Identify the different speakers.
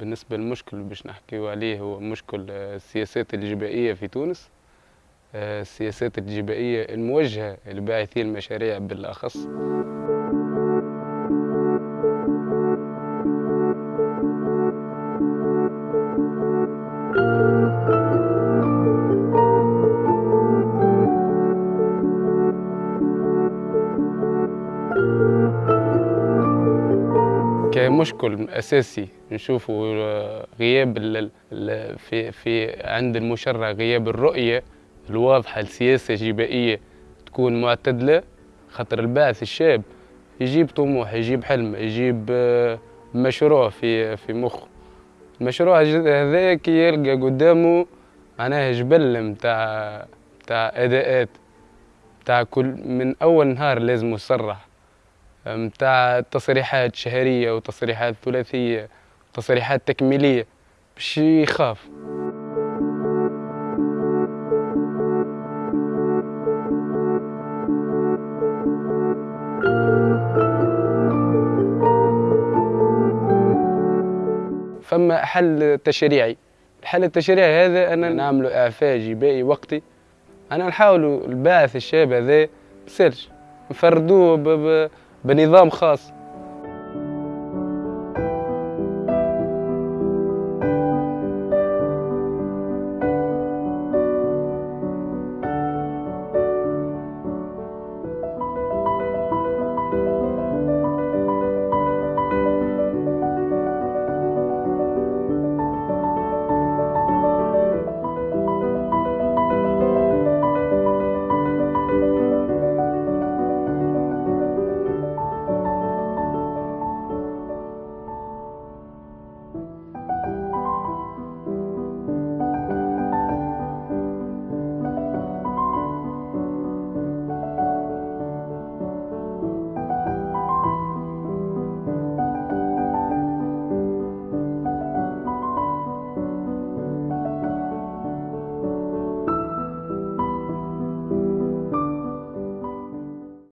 Speaker 1: بالنسبة للمشكل باش نحكيو عليه هو مشكل آه، السياسات الإجبائية في تونس. آه، السياسات الإجبائية الموجهة لباعثي المشاريع بالأخص. كمشكل أساسي نشوفوا غياب في في عند المشرع غياب الرؤية الواضحة لسياسة جبائية تكون معتدلة خاطر البعث الشاب يجيب طموح يجيب حلم يجيب آه، مشروع في في مخه. المشروع هذا كي يلقى قدامه معناها جبل متاع متاع أداءات متاع كل من أول نهار لازم يصرح. متاع تصريحات شهرية وتصريحات ثلاثية وتصريحات تكميلية باش يخاف. فما حل تشريعي. الحل التشريعي هذا أنا نعمل إعفاء جبائي وقتي. أنا نحاول الباعث الشاب هذا بسرج. نفردوه بنظام خاص.